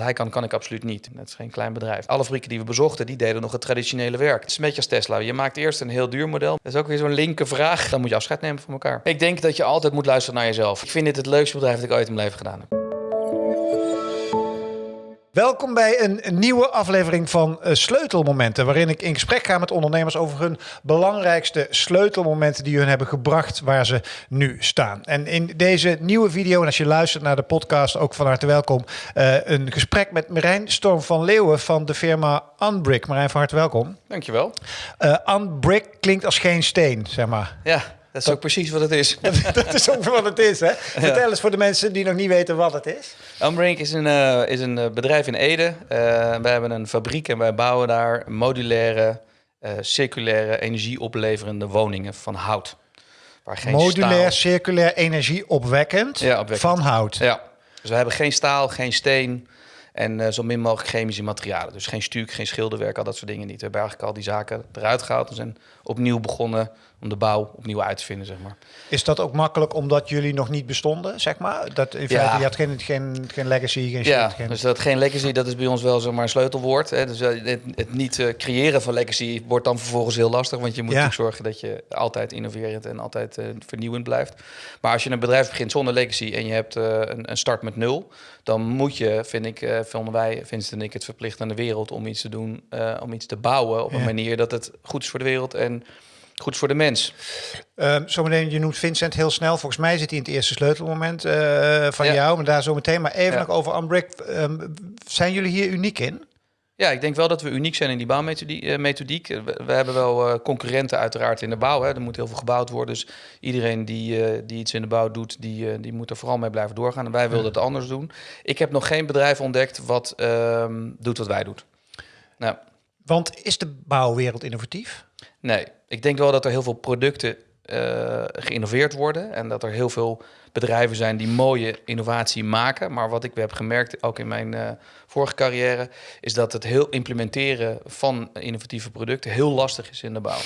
hij kan, kan ik absoluut niet. Het is geen klein bedrijf. Alle fabrieken die we bezochten, die deden nog het traditionele werk. Het is een beetje als Tesla. Je maakt eerst een heel duur model. Dat is ook weer zo'n linker vraag. Dan moet je afscheid nemen van elkaar. Ik denk dat je altijd moet luisteren naar jezelf. Ik vind dit het leukste bedrijf dat ik ooit in mijn leven gedaan heb. Welkom bij een nieuwe aflevering van uh, Sleutelmomenten, waarin ik in gesprek ga met ondernemers over hun belangrijkste sleutelmomenten die hun hebben gebracht waar ze nu staan. En in deze nieuwe video, en als je luistert naar de podcast, ook van harte welkom, uh, een gesprek met Marijn Storm van Leeuwen van de firma Unbrick. Marijn, van harte welkom. Dankjewel. Uh, Unbrick klinkt als geen steen, zeg maar. Ja, dat is ook precies wat het is. dat is ook wat het is, hè? Vertel eens voor de mensen die nog niet weten wat het is. Umbrink is een, uh, is een eh, bedrijf in Ede. Uh, wij hebben een fabriek en wij bouwen daar modulaire, uh, circulaire, energieopleverende woningen van hout. Waar geen Modulair, staal... circulair, energieopwekkend ja, van hout. Ja, dus we hebben geen staal, geen steen en zo min mogelijk chemische materialen. Dus geen stuk, geen schilderwerk, al dat soort dingen niet. We hebben eigenlijk al die zaken eruit gehaald en zijn opnieuw begonnen om de bouw opnieuw uit te vinden, zeg maar. Is dat ook makkelijk omdat jullie nog niet bestonden, zeg maar? Dat in feite, je had geen, geen, geen legacy, geen Ja, geen... dus dat geen legacy, dat is bij ons wel zomaar een sleutelwoord. Hè? Dus eh, het, het niet uh, creëren van legacy wordt dan vervolgens heel lastig, want je moet ja. zorgen dat je altijd innoverend en altijd uh, vernieuwend blijft. Maar als je een bedrijf begint zonder legacy en je hebt uh, een, een, start met nul, dan moet je, vind ik, vonden wij, Vincent en ik, het verplicht aan de wereld om iets te doen, om iets te bouwen op een manier dat het goed is voor de wereld en goed voor de mens. Uh, zometeen, je noemt Vincent heel snel. Volgens mij zit hij in het eerste sleutelmoment uh, van jou, maar daar zo meteen. Maar even nog over Unbrick. Um, zijn jullie hier uniek in? Ja, ik denk wel dat we uniek zijn in die bouwmethodiek. Uh, we, we, hebben wel uh, concurrenten uiteraard in de bouw. Hè. Er moet heel veel gebouwd worden. Dus iedereen die, uh, die iets in de bouw doet, die, die moet er vooral mee blijven doorgaan. En wij wilden het anders doen. Ik heb nog geen bedrijf ontdekt wat ehm, doet wat wij doen. Nou. Want is de bouwwereld innovatief? Nee, ik denk wel dat er heel veel producten uh, geïnnoveerd worden en dat er heel veel bedrijven zijn die mooie innovatie maken. Maar wat ik heb gemerkt, ook in mijn uh, vorige carrière, is dat het heel implementeren van innovatieve producten heel lastig is in de bouw.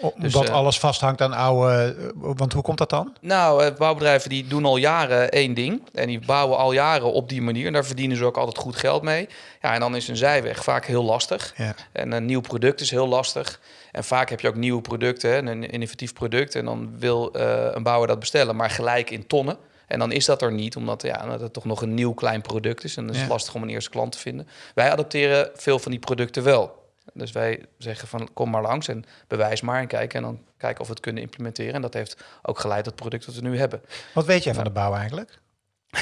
Dus, Omdat uh, alles vasthangt aan oude. Want hoe komt dat dan? Nou, bouwbedrijven die doen al jaren één ding. En die bouwen al jaren op die manier. En daar verdienen ze ook altijd goed geld mee. Ja, en dan is een zijweg vaak heel lastig. Ja. En een nieuw product is heel lastig. En vaak heb je ook nieuwe producten, hè, een innovatief product. En dan wil uh, een bouwer dat bestellen, maar gelijk in tonnen. En dan is dat er niet, omdat ja, het toch nog een nieuw klein product is. En het is ja. lastig om een eerste klant te vinden. Wij adopteren veel van die producten wel. Dus wij zeggen van kom maar langs en bewijs maar en kijk. En dan kijken of we het kunnen implementeren. En dat heeft ook geleid tot het product dat we nu hebben. Wat weet jij van de bouw eigenlijk?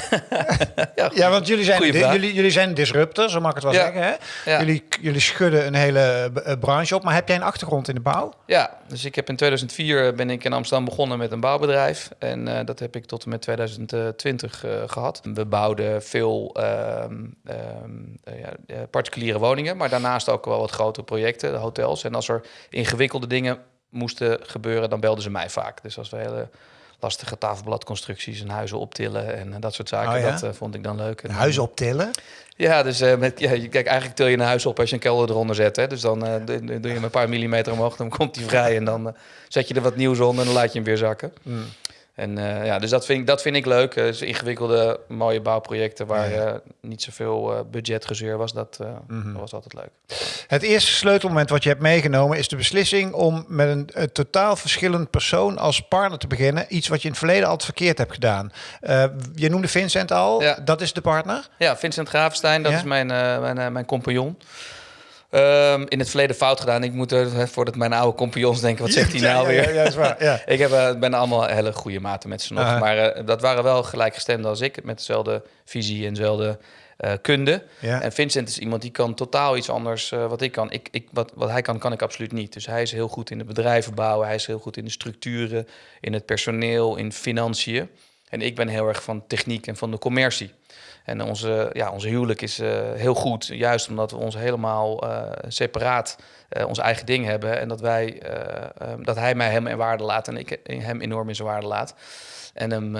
ja, ja, want jullie zijn, jullie, jullie zijn disruptors, zo mag ik het wel ja. zeggen. Hè? Ja. Jullie, jullie schudden een hele uh, branche op. Maar heb jij een achtergrond in de bouw? Ja, dus ik heb in 2004 ben ik in Amsterdam begonnen met een bouwbedrijf. En uh, dat heb ik tot en met 2020 uh, gehad. We bouwden veel particuliere woningen, maar daarnaast ook wel wat grotere projecten, de hotels. En als er ingewikkelde dingen moesten gebeuren, dan belden ze mij vaak. Dus als we hele lastige tafelbladconstructies en huizen optillen en dat soort zaken. Oh, ja? Dat uh, vond ik dan leuk. En, huizen optillen? Ja, dus uh, met, ja, kijk, eigenlijk til je een huis op als je een kelder eronder zet. Hè? Dus dan uh, doe je hem een paar millimeter omhoog, dan komt hij vrij en dan zet je er wat nieuws onder en dan laat je hem weer zakken. Mm. En uh, ja, dus dat vind ik, dat vind ik leuk. Uh, dus ingewikkelde, mooie bouwprojecten waar ja. Uh, niet zoveel budgetgezeur was. Dat, mm -hmm. dat, was altijd leuk. Het eerste sleutelmoment wat je hebt meegenomen is de beslissing om met een, een totaal verschillend persoon als partner te beginnen. Iets wat je in het verleden altijd verkeerd hebt gedaan. je noemde Vincent al, ja. dat is de partner? Ja, Vincent Gravenstein, dat is mijn, mijn, mijn compagnon. Um, in het verleden fout gedaan. Ik moet er, voordat mijn oude compagnons denken, wat zegt hij nou weer? Ja, is waar, ik heb, uh, ben allemaal hele goede maten met ze nog. Maar uh, dat waren wel gelijkgestemden als ik, met dezelfde visie en dezelfde uh, kunde. Ja. En Vincent is iemand die kan totaal iets anders uh, wat ik kan. Ik, ik, wat, wat hij kan, kan ik absoluut niet. Dus hij is heel goed in de bedrijven bouwen. Hij is heel goed in de structuren, in het personeel, in financiën. En ik ben heel erg van techniek en van de commercie. En onze, ja, onze huwelijk is uh, heel goed, juist omdat we ons helemaal uh, separaat uh, ons eigen ding hebben. En dat, wij, um, dat hij mij hem in waarde laat en ik hem enorm in zijn waarde laat. En, hem,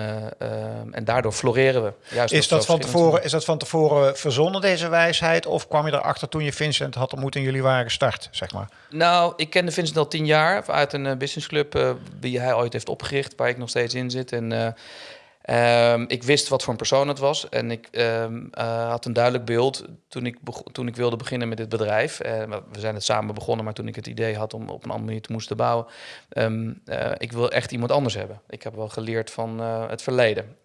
en daardoor floreren we. Juist is, dat van tevoren, is dat van tevoren verzonnen, deze wijsheid? Of kwam je erachter toen je Vincent had ontmoet en jullie waren gestart, zeg maar? Nou, ik kende Vincent al tien jaar uit een businessclub... die hij ooit heeft opgericht, waar ik nog steeds in zit. En Ehm, ik wist wat voor een persoon het was en ik ehm, eh, had een duidelijk beeld toen ik, toen ik wilde beginnen met dit bedrijf. Uh, we zijn het samen begonnen, maar toen ik het idee had om op een andere manier te moesten bouwen, um, ik wil echt iemand anders hebben. Ik heb wel geleerd van het verleden.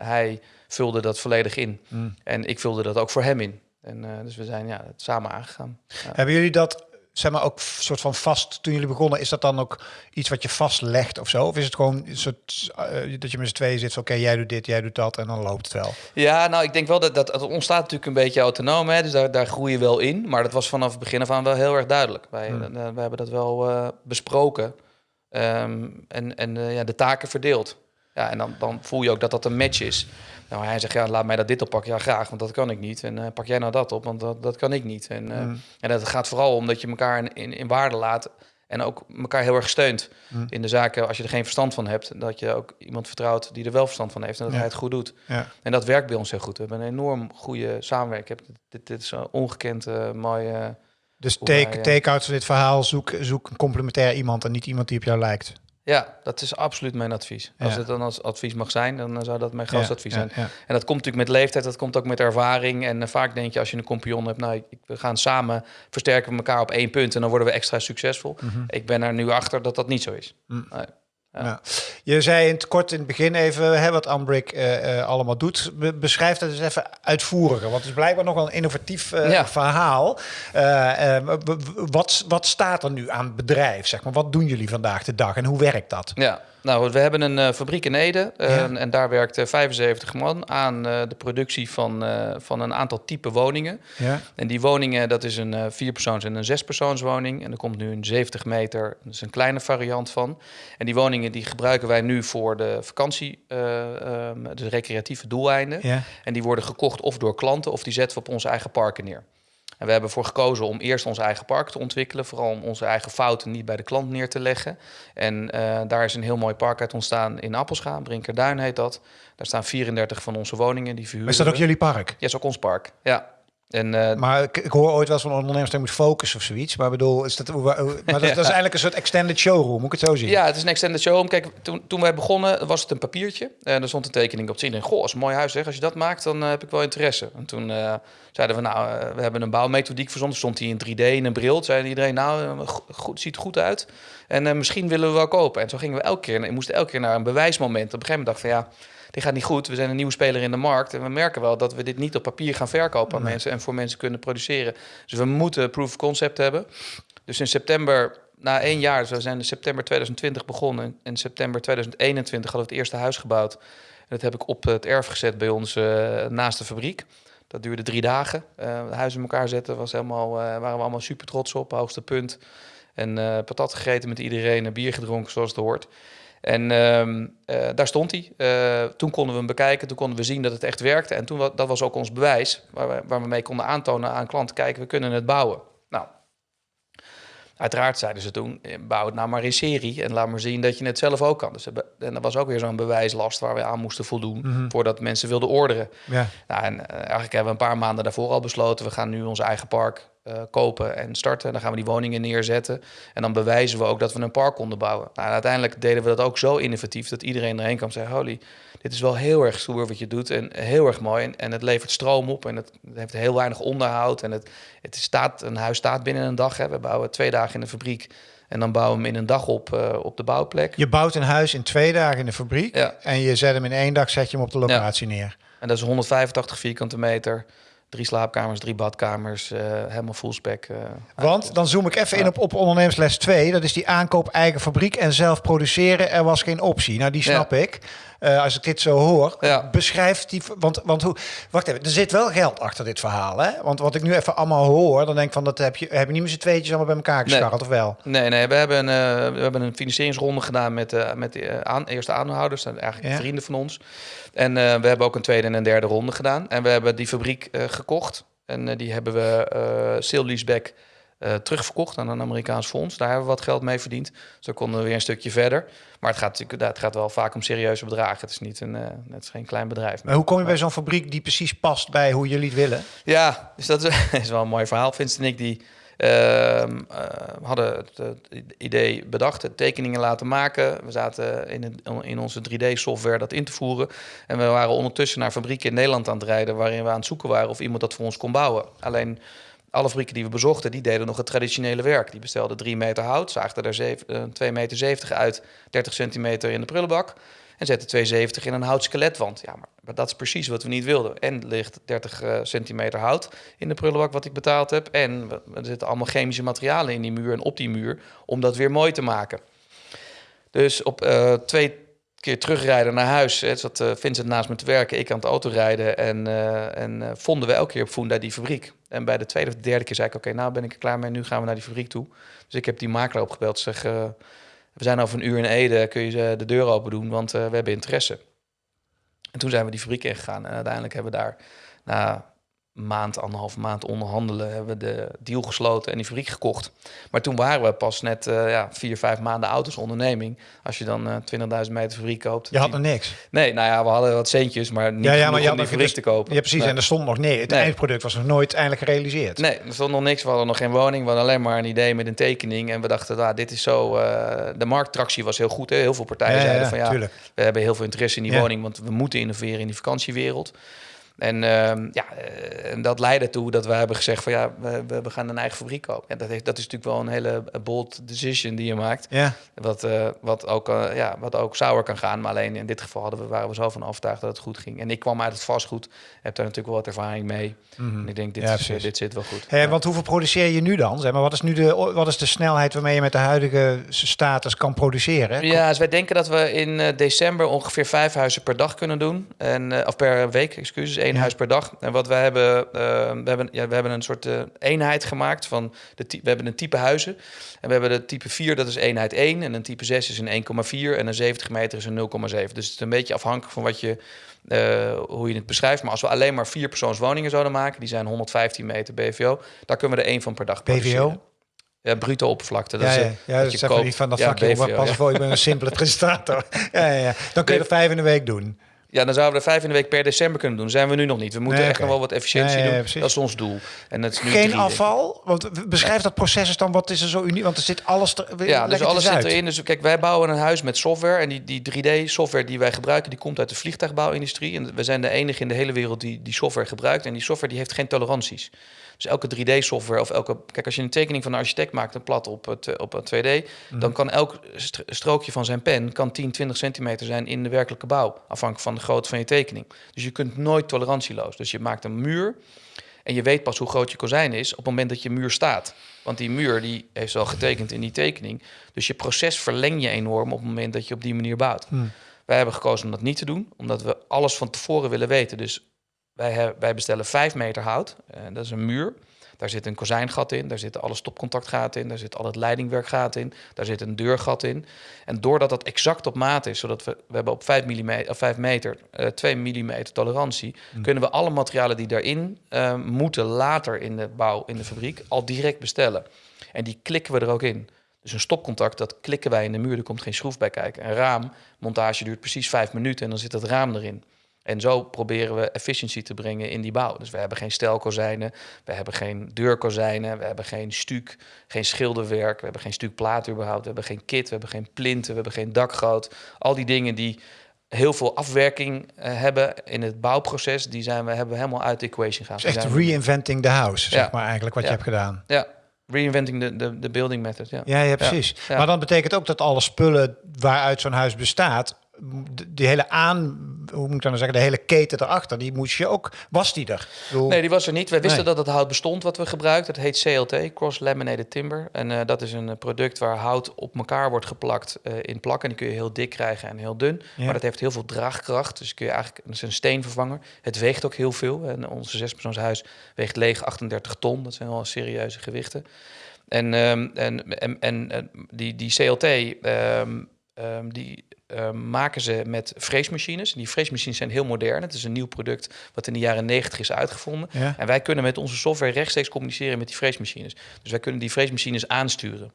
hij vulde dat volledig in mm. en ik vulde dat ook voor hem in. En, dus we zijn ja, het samen aangegaan. Hebben jullie dat zeg maar ook soort van vast toen jullie begonnen? Is dat dan ook iets wat je vastlegt of zo? Of is het gewoon een soort uh, dat je met z'n tweeën zit oké, jij doet dit, jij doet dat en dan loopt het wel? Ja, nou, ik denk wel dat dat het ontstaat natuurlijk een beetje autonoom, hè? dus daar, daar groei je wel in. Maar dat was vanaf het begin af aan wel heel erg duidelijk. Wij, hmm. uh, hebben dat wel uh, besproken um, en, en ja, de taken verdeeld. Ja, en dan, dan voel je ook dat dat een match is. Nou, hij zegt, ja, laat mij dat dit oppakken. Ja, graag, want dat kan ik niet. En uh, pak jij nou dat op, want dat, dat kan ik niet. En, uh, mm. en dat gaat vooral om dat je elkaar in, in, in, waarde laat en ook elkaar heel erg steunt mm. in de zaken. Als je er geen verstand van hebt, dat je ook iemand vertrouwt die er wel verstand van heeft en dat hij het goed doet. Ja. En dat werkt bij ons heel goed. We hebben een enorm goede samenwerking. Dit, dit is een ongekend uh, mooie... Dus take, take-out van dit verhaal, zoek, zoek een complementair iemand en niet iemand die op jou lijkt. Ja, dat is absoluut mijn advies. Als het dan als advies mag zijn, dan zou dat mijn grootste advies zijn. En dat komt natuurlijk met leeftijd, dat komt ook met ervaring. En uh, vaak denk je als je een compagnon hebt, nou, ik, we gaan samen versterken we elkaar op één punt en dan worden we extra succesvol. Mhm. Ik ben er nu achter dat dat niet zo is. Mm. Nee. Ja. Je zei in het kort in het begin even hè, wat Ambrick uh, allemaal doet. beschrijf dat eens even uitvoeriger, want het is blijkbaar nog wel een innovatief uh, verhaal. wat, wat staat er nu aan bedrijf? Zeg maar? Wat doen jullie vandaag de dag en hoe werkt dat? Ja, nou, we hebben een uh, fabriek in Ede uh, en daar werkt 75 man aan de productie van, van een aantal type woningen. Ja. En die woningen, dat is een vierpersoons- en een zespersoonswoning. En er komt nu een 70 meter, dat is een kleine variant van. En die woningen die gebruiken wij nu voor de vakantie, um, de recreatieve doeleinden. Ja. En die worden gekocht of door klanten of die zetten we op onze eigen parken neer. En we hebben ervoor gekozen om eerst ons eigen park te ontwikkelen. Vooral om onze eigen fouten niet bij de klant neer te leggen. En uh, daar is een heel mooi park uit ontstaan in Appelscha. Brinkerduin heet dat. Daar staan 34 van onze woningen die verhuren. Is dat ook jullie park? Ja, is ook ons park. Ja. En, uh, maar ik, ik, hoor ooit wel van ondernemers die moet focussen of zoiets. Maar bedoel, is dat, maar dat, dat, is eigenlijk een soort extended showroom, moet ik het zo zien? Ja, het is een extended showroom. Kijk, toen, toen wij begonnen was het een papiertje. En er stond een tekening op te zien. En goh, is een mooi huis zeg. Als je dat maakt, dan uh, heb ik wel interesse. En toen uh, zeiden we, nou, we hebben een bouwmethodiek verzonnen. Stond hij in 3D in een bril. Zei iedereen, nou, goed, ziet goed uit. En misschien willen we wel kopen. En zo gingen we elke keer, en moesten elke keer naar een bewijsmoment. Op een gegeven moment dacht van, ja dit gaat niet goed. We zijn een nieuwe speler in de markt. En we merken wel dat we dit niet op papier gaan verkopen aan mensen en voor mensen kunnen produceren. Dus we moeten proof of concept hebben. Dus in september, na één jaar, dus we zijn in september 2020 begonnen. En in september 2021 hadden we het eerste huis gebouwd. En dat heb ik op het erf gezet bij ons uh, naast de fabriek. Dat duurde drie dagen. Uh, huis in elkaar zetten was helemaal, uh, waren we allemaal super trots op, hoogste punt. En patat gegeten met iedereen, bier gedronken zoals het hoort. En ehm, eh, daar stond hij. Uh, toen konden we hem bekijken, toen konden we zien dat het echt werkte. En toen, dat was ook ons bewijs, waar we, waar we mee konden aantonen aan klanten, kijken, we kunnen het bouwen. Nou, uiteraard zeiden ze toen, eh, bouw het nou maar in serie en laat maar zien dat je het zelf ook kan. Dus en dat was ook weer zo'n bewijslast waar we aan moesten voldoen mhm. voordat mensen wilden orderen. Ja. Nou, en eigenlijk hebben we een paar maanden daarvoor al besloten, we gaan nu ons eigen park uh, kopen en starten. Dan gaan we die woningen neerzetten. En dan bewijzen we ook dat we een park konden bouwen. Nou, uiteindelijk deden we dat ook zo innovatief dat iedereen erheen kwam en zei: Holy, dit is wel heel erg stoer wat je doet. En heel erg mooi. En, en het levert stroom op. En het, heeft heel weinig onderhoud. En het, het staat, een huis staat binnen een dag. Hè. We bouwen twee dagen in de fabriek. En dan bouwen we hem in een dag op, uh, op de bouwplek. Je bouwt een huis in twee dagen in de fabriek. Ja. En je zet hem in één dag, zet je hem op de locatie neer. En dat is 185 vierkante meter. Drie slaapkamers, drie badkamers, uh, helemaal full spec. Uh, Want dan zoom ik even in op, op ondernemersles 2. Dat is die aankoop eigen fabriek en zelf produceren. Er was geen optie. Nou, die snap ik. Uh, als ik dit zo hoor, ja. beschrijft die. Want, want hoe. Wacht even, er zit wel geld achter dit verhaal. Hè? Want wat ik nu even allemaal hoor, dan denk ik van dat heb je, heb je niet met z'n tweetjes allemaal bij elkaar gescharreld, nee. of wel? Nee, nee, we hebben een, we hebben een financieringsronde gedaan met, met de aan, eerste aanhouders, zijn eigenlijk ja. vrienden van ons. En we hebben ook een tweede en een derde ronde gedaan. En we hebben die fabriek gekocht. En die hebben we sale leaseback uh, terugverkocht aan een Amerikaans fonds. Daar hebben we wat geld mee verdiend. Zo konden we weer een stukje verder. Maar het gaat natuurlijk het gaat wel vaak om serieuze bedragen. Het is, niet een, uh, het is geen klein bedrijf. Maar hoe kom je bij zo'n fabriek die precies past bij hoe jullie het willen? Ja, dus dat is, is wel een mooi verhaal. Vincent en ik die Ehm, we hadden het, idee bedacht, tekeningen laten maken. We zaten in, in onze 3D-software dat in te voeren. En we waren ondertussen naar fabrieken in Nederland aan het rijden... waarin we aan het zoeken waren of iemand dat voor ons kon bouwen. Alleen alle fabrieken die we bezochten, die deden nog het traditionele werk. Die bestelden 3 meter hout, zaagden er 2,70 meter uit, 30 centimeter in de prullenbak... en zetten 2,70 in een houtskeletwand. Ja, maar, dat is precies wat we niet wilden. En ligt 30 uh, centimeter hout in de prullenbak wat ik betaald heb... en er zitten allemaal chemische materialen in die muur en op die muur... om dat weer mooi te maken. Dus op uh, twee keer terugrijden naar huis. Hè, zat uh, Vincent naast me te werken, ik aan het autorijden. En, uh, en uh, vonden we elke keer op Funda die fabriek. En bij de tweede of de derde keer zei ik, oké, nou ben ik er klaar mee. Nu gaan we naar die fabriek toe. Dus ik heb die makelaar opgebeld. Zeg, we zijn over een uur in Ede, kun je de deur open doen, want we hebben interesse. En toen zijn we die fabriek ingegaan. En uiteindelijk hebben we daar maand, anderhalf maand onderhandelen, hebben we de deal gesloten en die fabriek gekocht. Maar toen waren we pas net uh, ja, vier, vijf maanden oud als onderneming. Als je dan uh, 20.000 meter fabriek koopt. Je had er niks? Nee, nou ja, we hadden wat centjes, maar niet ja, ja, maar je om die fabriek te kopen. Ja, precies. Nee. En er stond nog nee. Het nee. eindproduct was nog nooit eindelijk gerealiseerd. Nee, er stond nog niks. We hadden nog geen woning. We hadden alleen maar een idee met een tekening. En we dachten, ah, dit is zo... Uh, de markttractie was heel goed. Hè? Heel veel partijen ja, zeiden van ja, tuurlijk. we hebben heel veel interesse in die woning, want we moeten innoveren in die vakantiewereld. En uh, ja, en dat leidde toe dat we hebben gezegd van ja, we, we gaan een eigen fabriek kopen. En dat, heeft, dat is natuurlijk wel een hele bold decision die je maakt. Ja. Wat, uh, wat, ook, uh, ja, wat ook sour kan gaan. Maar alleen in dit geval hadden we, waren we zo van overtuigd dat het goed ging. En ik kwam uit het vastgoed, heb daar natuurlijk wel wat ervaring mee. Mm -hmm. En ik denk, dit, ja, is, dit zit wel goed. Hey, ja. Want hoeveel produceer je nu dan? Zeg maar, wat, is nu de, wat is de snelheid waarmee je met de huidige status kan produceren? Ja, dus wij denken dat we in december ongeveer vijf huizen per dag kunnen doen. En, of per week, excuses één ja. huis per dag. En wat we hebben, uh, we hebben, ja, we hebben een soort uh, eenheid gemaakt van de we hebben een type huizen. En we hebben de type 4, dat is eenheid 1. En een type 6 is een 1,4. En een 70 meter is een 0,7. Dus het is een beetje afhankelijk van wat je, uh, hoe je het beschrijft. Maar als we alleen maar vier persoonswoningen zouden maken, die zijn 115 meter BVO, daar kunnen we er één van per dag BVO? Ja, bruto oppervlakte. Dat ja, ja, ja dat, dat niet van dat vakje. BVO, pas voor, ik ben een simpele presentator. ja, ja, ja. Dan kun je er vijf in de week doen. Ja, dan zouden we er vijf in de week per december kunnen doen. zijn we nu nog niet. We moeten nee, echt okay. nog wel wat efficiëntie nee, doen. dat is ons doel. En dat is nu Geen afval? Want beschrijf dat proces dan. Wat is er zo uniek? Want er zit alles er, Ja, dus alles zit erin. Dus kijk, wij bouwen een huis met software. En die, die 3D-software die wij gebruiken, die komt uit de vliegtuigbouwindustrie. En we zijn de enige in de hele wereld die die software gebruikt. En die software die heeft geen toleranties. Dus elke 3D-software of elke... Kijk, als je een tekening van een architect maakt, een plat op, het, op het 2D... Mm. dan kan elk strookje van zijn pen kan 10, 20 centimeter zijn in de werkelijke bouw. Afhankelijk van de grootte van je tekening. Dus je kunt nooit tolerantieloos. Dus je maakt een muur en je weet pas hoe groot je kozijn is op het moment dat je muur staat. Want die muur die heeft al getekend in die tekening. Dus je proces verleng je enorm op het moment dat je op die manier bouwt. Mm. Wij hebben gekozen om dat niet te doen, omdat we alles van tevoren willen weten. Dus wij, wij bestellen 5 meter hout. Uh, dat is een muur. Daar zit een kozijngat in, daar zitten alle stopcontactgaten in, daar zit al het leidingwerkgaten in, daar zit een deurgat in. En doordat dat exact op maat is, zodat we, we hebben op 5, mm, of 5 meter uh, 2 mm tolerantie, mm. kunnen we alle materialen die daarin uh, moeten later in de bouw, in de fabriek, al direct bestellen. En die klikken we er ook in. Dus een stopcontact, dat klikken wij in de muur, er komt geen schroef bij kijken. Een raam, montage duurt precies vijf minuten en dan zit het raam erin. En zo proberen we efficiëntie te brengen in die bouw. Dus we hebben geen stelkozijnen, we hebben geen deurkozijnen, we hebben geen stuk, geen schilderwerk, we hebben geen stuk plaat überhaupt, we hebben geen kit, we hebben geen plinten, we hebben geen dakgoot. Al die dingen die heel veel afwerking uh, hebben in het bouwproces, die zijn we, hebben we helemaal uit de equation gehaald. Dus echt reinventing the house, zeg ja. maar eigenlijk wat ja. je hebt gedaan. Ja, Reinventing de, de, de building method, ja. Ja, ja precies. Ja. Maar dan betekent ook dat alle spullen waaruit zo'n huis bestaat die hele aan, hoe moet ik dan zeggen, de hele keten erachter, die moest je ook, was die er? Bedoel... Nee, die was er niet. We wisten nee. dat het hout bestond wat we gebruikten. Het heet CLT, Cross Laminated Timber. En uh, dat is een product waar hout op elkaar wordt geplakt uh, in plakken. En die kun je heel dik krijgen en heel dun. Ja. Maar dat heeft heel veel draagkracht. Dus kun je eigenlijk, dat is een steenvervanger. Het weegt ook heel veel. En onze zespersoonshuis weegt leeg 38 ton. Dat zijn wel serieuze gewichten. En, um, en, en, en die, die CLT, um, um, die uh, maken ze met freesmachines. Die freesmachines zijn heel modern. Het is een nieuw product wat in de jaren 90 is uitgevonden. Ja. En wij kunnen met onze software rechtstreeks communiceren met die freesmachines. Dus wij kunnen die freesmachines aansturen.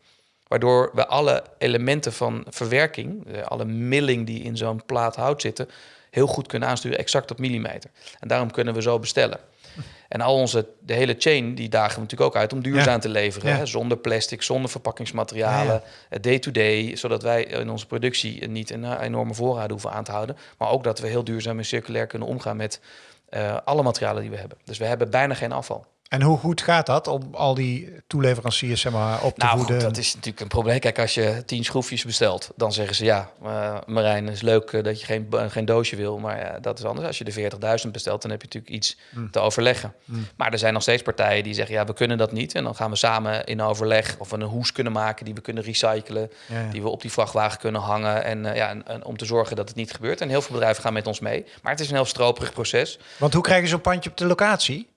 Waardoor we alle elementen van verwerking, alle milling die in zo'n plaat hout zitten, heel goed kunnen aansturen, exact op millimeter. En daarom kunnen we zo bestellen. En al onze, de hele chain, die dagen we natuurlijk ook uit om duurzaam te leveren. Hè? Zonder plastic, zonder verpakkingsmaterialen, day-to-day. zodat wij in onze productie niet een enorme voorraad hoeven aan te houden. Maar ook dat we heel duurzaam en circulair kunnen omgaan met uh, alle materialen die we hebben. Dus we hebben bijna geen afval. En hoe goed gaat dat om al die toeleveranciers zeg maar, op te nou, voeden? dat is natuurlijk een probleem. Kijk, als je tien schroefjes bestelt, dan zeggen ze ja, uh, Marijn, is leuk eh, dat je geen, geen doosje wil, maar dat is anders. Als je de 40.000 bestelt, dan heb je natuurlijk iets hmm. te overleggen. Hmm. Maar er zijn nog steeds partijen die zeggen ja, we kunnen dat niet. En dan gaan we samen in overleg of we een hoes kunnen maken die we kunnen recyclen, die we op die vrachtwagen kunnen hangen en, ja, en, en, om te zorgen dat het niet gebeurt. En heel veel bedrijven gaan met ons mee. Maar het is een heel stroperig proces. Want hoe krijg je zo'n pandje op de locatie?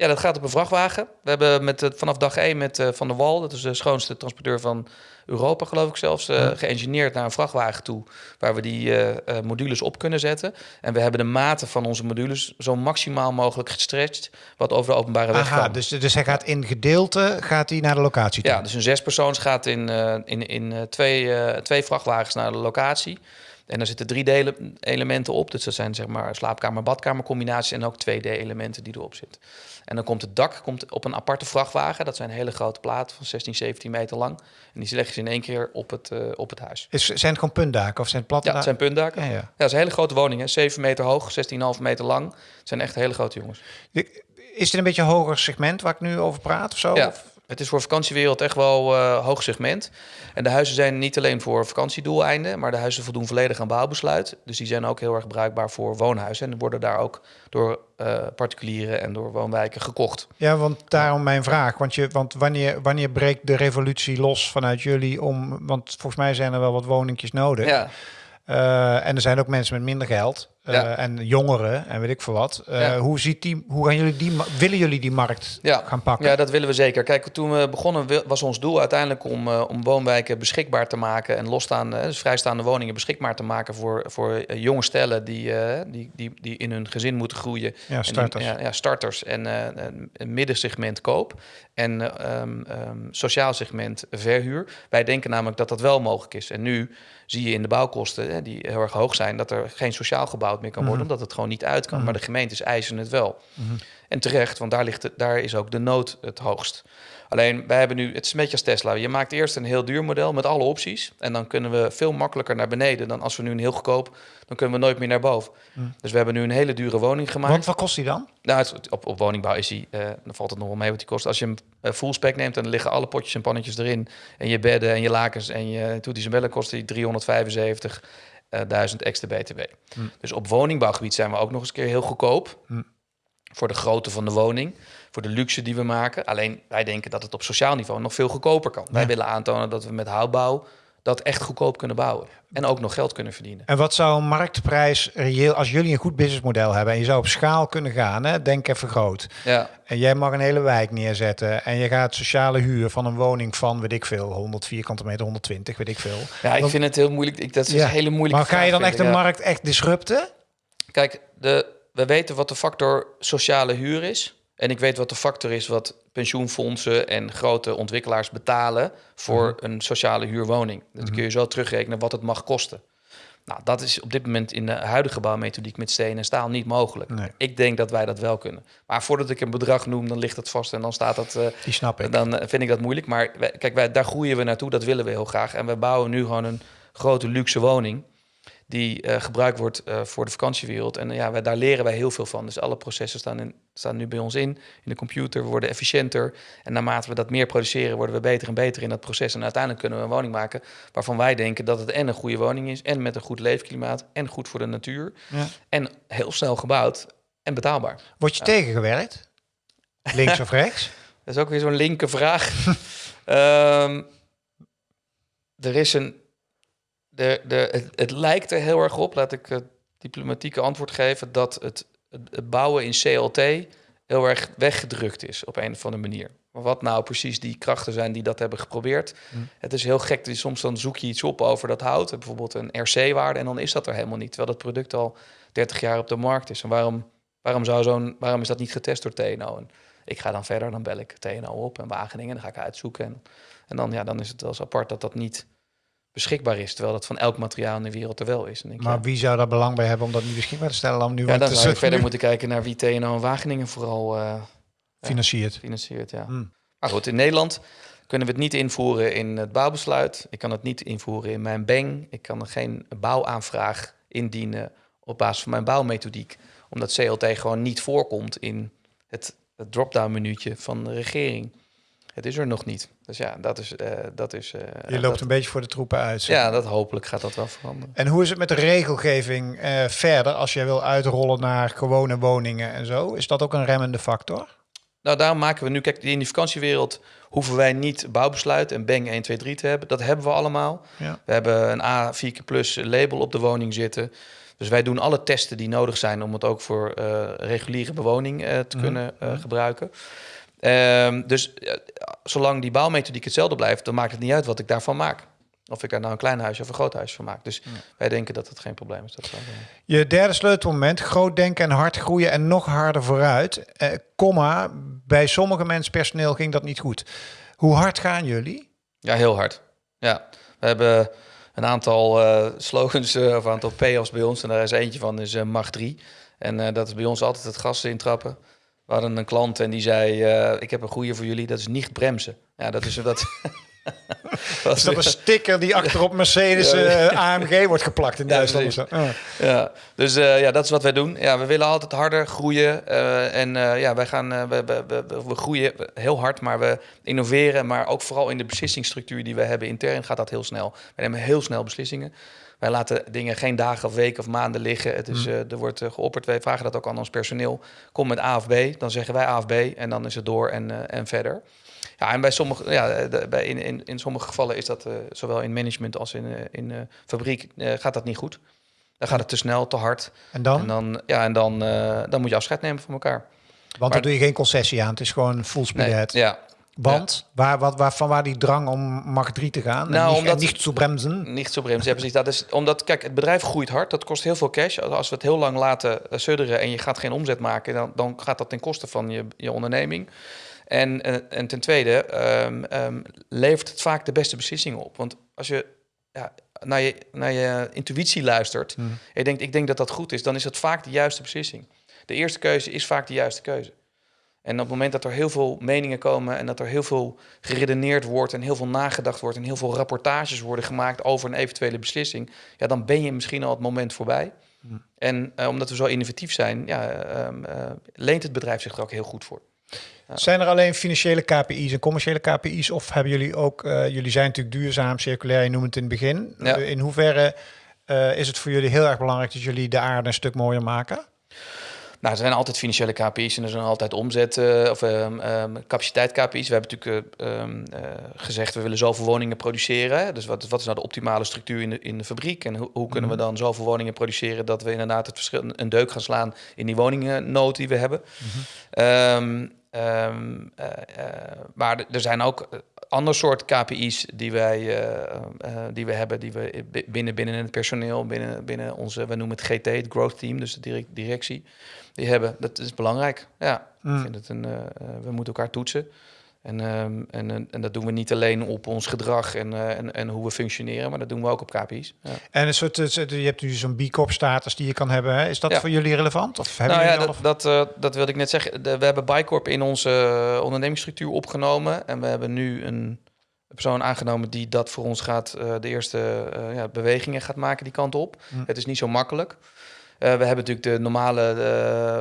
Ja, dat gaat op een vrachtwagen. We hebben met, vanaf dag 1 met uh, Van der Wal, dat is de schoonste transporteur van Europa, geloof ik zelfs, uh, geëngineerd naar een vrachtwagen toe, waar we die modules op kunnen zetten. En we hebben de maten van onze modules zo maximaal mogelijk gestretched, wat over de openbare weg Aha, Dus, dus hij gaat in gedeelte gaat hij naar de locatie toe? Ja, dus een zespersoons gaat in, in, in twee, twee vrachtwagens naar de locatie. En daar zitten drie delen, elementen op. Dus dat zijn zeg maar slaapkamer-badkamer combinaties en ook 2D-elementen die erop zitten. En dan komt het dak komt op een aparte vrachtwagen. Dat zijn hele grote platen van 16, 17 meter lang. En die leggen ze in één keer op het, uh, op het huis. Is, zijn het gewoon puntdaken of zijn het platte Ja, het zijn puntdaken. Ja, ja. ja, dat is een hele grote woning. Hè. 7 meter hoog, 16,5 meter lang. Het zijn echt hele grote jongens. Is het een beetje een hoger segment waar ik nu over praat of zo? Ja. Het is voor vakantiewereld echt wel uh, hoog segment. En de huizen zijn niet alleen voor vakantiedoeleinden, maar de huizen voldoen volledig aan bouwbesluit. Dus die zijn ook heel erg bruikbaar voor woonhuizen en worden daar ook door uh, particulieren en door woonwijken gekocht. Ja, want daarom mijn vraag. Want, je, want wanneer, wanneer breekt de revolutie los vanuit jullie om... Want volgens mij zijn er wel wat woningjes nodig. Ja. Uh, en er zijn ook mensen met minder geld. Uh, en jongeren en weet ik veel wat. Uh, hoe, ziet die, hoe gaan jullie die, willen jullie die markt gaan pakken? Ja, dat willen we zeker. Kijk, toen we begonnen was ons doel uiteindelijk om, uh, om woonwijken beschikbaar te maken en losstaande, dus vrijstaande woningen beschikbaar te maken voor, voor jonge stellen die, die, die, die in hun gezin moeten groeien. Ja, starters. En, ja, starters en een middensegment koop en um, um, sociaal segment verhuur. Wij denken namelijk dat dat wel mogelijk is. En nu zie je in de bouwkosten, hè, die heel erg hoog zijn, dat er geen sociaal gebouwd meer kan worden, mhm. omdat het gewoon niet uit kan. Maar mhm. de gemeentes eisen het wel. Mhm. En terecht, want daar, ligt het, daar is ook de nood het hoogst. Alleen, wij hebben nu, het is een beetje als Tesla. Je maakt eerst een heel duur model met alle opties. En dan kunnen we veel makkelijker naar beneden dan als we nu een heel goedkoop, dan kunnen we nooit meer naar boven. Dus we hebben nu een hele dure woning gemaakt. Want wat kost die dan? Nou, op, op woningbouw is die, uh, dan valt het nog wel mee wat die kost. Als je hem uh, full spec neemt en dan liggen alle potjes en pannetjes erin. En je bedden en je lakens en je toeties en bellen kost die 375 1000 extra BTW. Hm. Dus op woningbouwgebied zijn we ook nog eens keer heel goedkoop. Hm. Voor de grootte van de woning, voor de luxe die we maken. Alleen wij denken dat het op sociaal niveau nog veel goedkoper kan. Wij willen aantonen dat we met houtbouw dat echt goedkoop kunnen bouwen. En ook nog geld kunnen verdienen. En wat zou een marktprijs reëel, als jullie een goed businessmodel hebben en je zou op schaal kunnen gaan, hè, denk even groot. Ja. En jij mag een hele wijk neerzetten en je gaat sociale huur van een woning van, weet ik veel, 100 vierkante meter, 120, weet ik veel. Ja, ik vind het heel moeilijk. Ik, dat is ja. een hele moeilijke Maar ga je dan echt de markt echt disrupten? Kijk, de, we weten wat de factor sociale huur is. En ik weet wat de factor is wat pensioenfondsen en grote ontwikkelaars betalen voor mhm. een sociale huurwoning. Dat mhm. kun je zo terugrekenen wat het mag kosten. Nou, dat is op dit moment in de huidige bouwmethodiek met steen en staal niet mogelijk. Ik denk dat wij dat wel kunnen. Maar voordat ik een bedrag noem, dan ligt het vast en dan staat dat. Uh, Die snap ik. Dan vind ik dat moeilijk. Maar kijk, wij, daar groeien we naartoe. Dat willen we heel graag. En we bouwen nu gewoon een grote luxe woning die uh, gebruikt wordt uh, voor de vakantiewereld. En uh, ja, wij, daar leren wij heel veel van. Dus alle processen staan, in, staan nu bij ons in, in de computer. We worden efficiënter. En naarmate we dat meer produceren, worden we beter en beter in dat proces. En uiteindelijk kunnen we een woning maken waarvan wij denken dat het en een goede woning is, en met een goed leefklimaat, en goed voor de natuur. Ja. En heel snel gebouwd en betaalbaar. Word je tegengewerkt? Links of rechts? Dat is ook weer zo'n linker vraag. um, er is een de, de, het, het, lijkt er heel erg op, laat ik het diplomatieke antwoord geven, dat het, het, bouwen in CLT heel erg weggedrukt is op een of andere manier. Maar wat nou precies die krachten zijn die dat hebben geprobeerd. Hm. Het is heel gek. Soms dan zoek je iets op over dat hout. Bijvoorbeeld een RC-waarde. En dan is dat er helemaal niet. Terwijl dat product al 30 jaar op de markt is. En waarom, waarom, zou zo'n, waarom is dat niet getest door TNO? En ik ga dan verder. Dan bel ik TNO op en Wageningen. Dan ga ik uitzoeken. En, en dan, ja, dan is het wel eens apart dat dat niet beschikbaar is. Terwijl dat van elk materiaal in de wereld er wel is. Denk, maar wie zou daar belang bij hebben om dat niet beschikbaar te stellen? Dan nu ja, dan zou je verder moeten kijken naar wie TNO en Wageningen vooral uh, financiert. financiert ja. Hmm. Maar goed, in Nederland kunnen we het niet invoeren in het bouwbesluit. Ik kan het niet invoeren in mijn BENG. Ik kan er geen bouwaanvraag indienen op basis van mijn bouwmethodiek. Omdat CLT gewoon niet voorkomt in het, het drop-down menuutje van de regering. Het is er nog niet. Dus ja, dat is. Uh, dat is uh, Je loopt een beetje voor de troepen uit. Ja, dat hopelijk gaat dat wel veranderen. En hoe is het met de regelgeving uh, verder als jij wil uitrollen naar gewone woningen en zo? Is dat ook een remmende factor? Nou, daarom maken we nu, kijk, in die vakantiewereld hoeven wij niet bouwbesluit en Bang 1, 2, 3 te hebben. Dat hebben we allemaal. Ja. We hebben een A 4 plus label op de woning zitten. Dus wij doen alle testen die nodig zijn om het ook voor reguliere bewoning te mhm. kunnen mhm. gebruiken. Um, dus zolang die bouwmethodiek hetzelfde blijft, dan maakt het niet uit wat ik daarvan maak. Of ik daar nou een klein huisje of een groot huisje van maak. Dus wij denken dat het geen probleem is. Dat Je derde sleutelmoment, groot denken en hard groeien en nog harder vooruit. Eh, komma, bij sommige mensen personeel ging dat niet goed. Hoe hard gaan jullie? Ja, heel hard. Ja, we hebben een aantal uh, slogans uh, of een aantal payoffs bij ons. En daar is eentje van, is uh, mag 3. En dat is bij ons altijd het gas intrappen. We hadden een klant en die zei: uh, Ik heb een goede voor jullie, dat is niet bremsen. Ja, dat is dat. is dat een sticker die achterop Mercedes uh, eh, AMG wordt geplakt in Duitsland? Ja, ja. ja. dus uh, ja, dat is wat wij doen. Ja, we willen altijd harder groeien. En ja, wij gaan, we, we, we, we, groeien heel hard, maar we innoveren. Maar ook vooral in de beslissingsstructuur die we hebben intern gaat dat heel snel. We nemen heel snel beslissingen. Wij laten dingen geen dagen of weken of maanden liggen. Het is, mm. er wordt geopperd. Wij vragen dat ook aan ons personeel. Kom met A of B. Dan zeggen wij A of B. En dan is het door en, en verder. Ja, en bij sommige, ja, bij, in, in, in sommige gevallen is dat zowel in management als in, in fabriek gaat dat niet goed. Dan gaat het te snel, te hard. En dan? En dan, ja, en dan, dan moet je afscheid nemen van elkaar. Want dan doe je geen concessie aan. Het is gewoon full speed nee, Ja, want waar, wat, waar, van waar die drang om mag 3 te gaan? Nou, en niet, omdat, niet zo bremsen? Niet zo bremsen, ja, precies. Dat is omdat, kijk, het bedrijf groeit hard. Dat kost heel veel cash. Als we het heel lang laten sudderen en je gaat geen omzet maken, dan, dan gaat dat ten koste van je, je onderneming. En, en, en ten tweede um, um, levert het vaak de beste beslissingen op. Want als je ja, naar, je, naar je intuïtie luistert hmm. en je denkt, ik denk dat dat goed is, dan is het vaak de juiste beslissing. De eerste keuze is vaak de juiste keuze. En op het moment dat er heel veel meningen komen en dat er heel veel geredeneerd wordt en heel veel nagedacht wordt en heel veel rapportages worden gemaakt over een eventuele beslissing, ja, dan ben je misschien al het moment voorbij. Hmm. En uh, omdat we zo innovatief zijn, ja, um, uh, leent het bedrijf zich er ook heel goed voor. Zijn er alleen financiële KPI's en commerciële KPI's? Of hebben jullie ook, uh, jullie zijn natuurlijk duurzaam, circulair, je noemt het in het begin. Ja. in hoeverre is het voor jullie heel erg belangrijk dat jullie de aarde een stuk mooier maken? Nou, er zijn altijd financiële KPI's en er zijn altijd omzet uh, of um, um, capaciteit KPI's. We hebben natuurlijk um, uh, gezegd we willen zoveel woningen produceren. Dus wat, wat is nou de optimale structuur in de, in de fabriek? En hoe, hoe kunnen we mhm. dan zoveel woningen produceren dat we inderdaad het verschil een deuk gaan slaan in die woningnood die we hebben? Mm Um, uh, maar er zijn ook ander soort KPI's die wij uh, die we hebben, die we binnen, binnen het personeel, binnen, binnen onze, we noemen het GT, het Growth Team, dus de directie, die hebben. Dat is belangrijk. Ja, mm. ik vind het een, we moeten elkaar toetsen. En, um, en, en dat doen we niet alleen op ons gedrag en, uh, en, en hoe we functioneren, maar dat doen we ook op KPI's. Ja. En een soort, je hebt nu zo'n B Corp status die je kan hebben. Hè? Is dat voor jullie relevant? Of hebben nou ja, dat, dat, uh, dat wilde ik net zeggen. we hebben B Corp in onze uh, ondernemingsstructuur opgenomen. En we hebben nu een persoon aangenomen die dat voor ons gaat, de eerste ja, bewegingen gaat maken die kant op. Hm. Het is niet zo makkelijk. Uh, we hebben natuurlijk de normale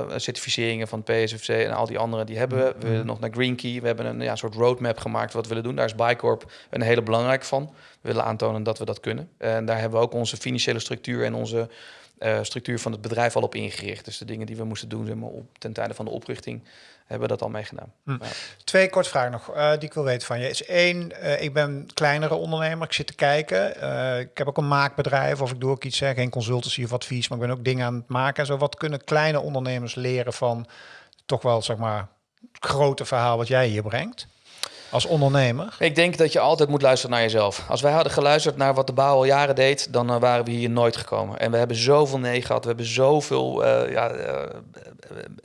uh, certificeringen van PSFC en al die andere, die hebben we. We willen nog naar Green Key. We hebben een ja, soort roadmap gemaakt wat we willen doen. Daar is Bicorp een hele belangrijke van. Willen aantonen dat we dat kunnen. En daar hebben we ook onze financiële structuur en onze uh, structuur van het bedrijf al op ingericht. Dus de dingen die we moesten doen zeg maar, op, ten tijde van de oprichting, hebben we dat al meegedaan. Hm. Twee kort vragen nog uh, die ik wil weten van je. Is één, uh, ik ben kleinere ondernemer, ik zit te kijken. ik heb ook een maakbedrijf of ik doe ook iets, zeg, geen consultancy of advies, maar ik ben ook dingen aan het maken. Zo, wat kunnen kleine ondernemers leren van toch wel, zeg maar, grote verhaal wat jij hier brengt? Als ondernemer? Ik denk dat je altijd moet luisteren naar jezelf. Als wij hadden geluisterd naar wat de bouw al jaren deed, dan uh, waren we hier nooit gekomen. En we hebben zoveel nee gehad. We hebben zoveel uh, ja, uh,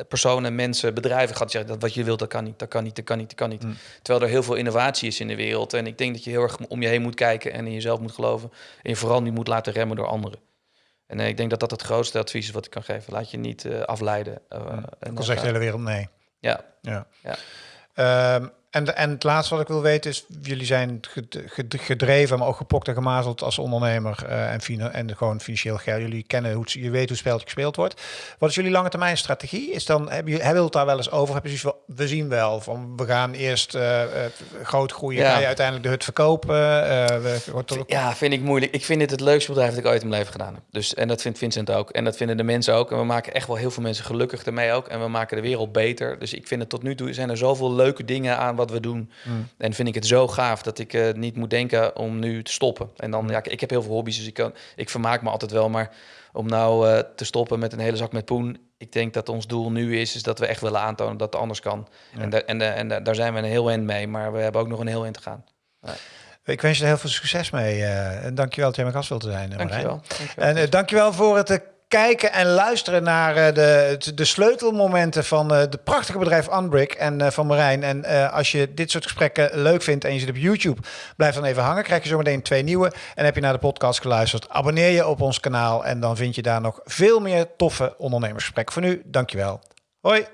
personen, mensen, bedrijven gehad die zeggen dat wat je wilt, dat kan niet, dat kan niet, dat kan niet, dat kan niet. Mm. Terwijl er heel veel innovatie is in de wereld. En ik denk dat je heel erg om je heen moet kijken en in jezelf moet geloven. En je vooral niet moet laten remmen door anderen. En ik denk dat dat het grootste advies is wat ik kan geven. Laat je niet afleiden. Mm. en dan zegt de hele wereld nee. Ja. ja. ja. Um, en, en het laatste wat ik wil weten is, jullie zijn gedreven, maar ook gepokt en gemazeld als ondernemer uh, en, en gewoon financieel geld. Jullie kennen hoe je weet hoe het spelletje gespeeld wordt. Wat is jullie lange termijn strategie? Is dan, hebben jullie, hebben het daar wel eens over? Hebben jullie we zien wel, van we gaan eerst uh, groot groeien, ja. ga je uiteindelijk de hut verkopen? We, ja, vind ik moeilijk. Ik vind dit het leukste bedrijf dat ik ooit in mijn leven gedaan heb. Dus, en dat vindt Vincent ook. En dat vinden de mensen ook. En we maken echt wel heel veel mensen gelukkig ermee ook. En we maken de wereld beter. Dus ik vind het tot nu toe zijn er zoveel leuke dingen aan wat we doen. Mm. En vind ik het zo gaaf dat ik uh, niet moet denken om nu te stoppen. En dan, mm. ja, ik heb heel veel hobby's, dus ik, kan, ik vermaak me altijd wel. Maar om nou uh, te stoppen met een hele zak met poen. Ik denk dat ons doel nu is, is dat we echt willen aantonen dat het anders kan. Ja. En, en, en da daar zijn we een heel eind mee, maar we hebben ook nog een heel eind te gaan. Ja. Ik wens je er heel veel succes mee. Uh, en dankjewel dat jij mijn gast wilt zijn, dankjewel. dankjewel. En uh, dankjewel voor het kijken en luisteren naar uh, de, de sleutelmomenten van uh, de prachtige bedrijf Unbrick en uh, van Marijn. En als je dit soort gesprekken leuk vindt en je zit op YouTube, blijf dan even hangen. Krijg je zometeen twee nieuwe. En heb je naar de podcast geluisterd, abonneer je op ons kanaal en dan vind je daar nog veel meer toffe ondernemersgesprekken. Voor nu, dankjewel. Hoi!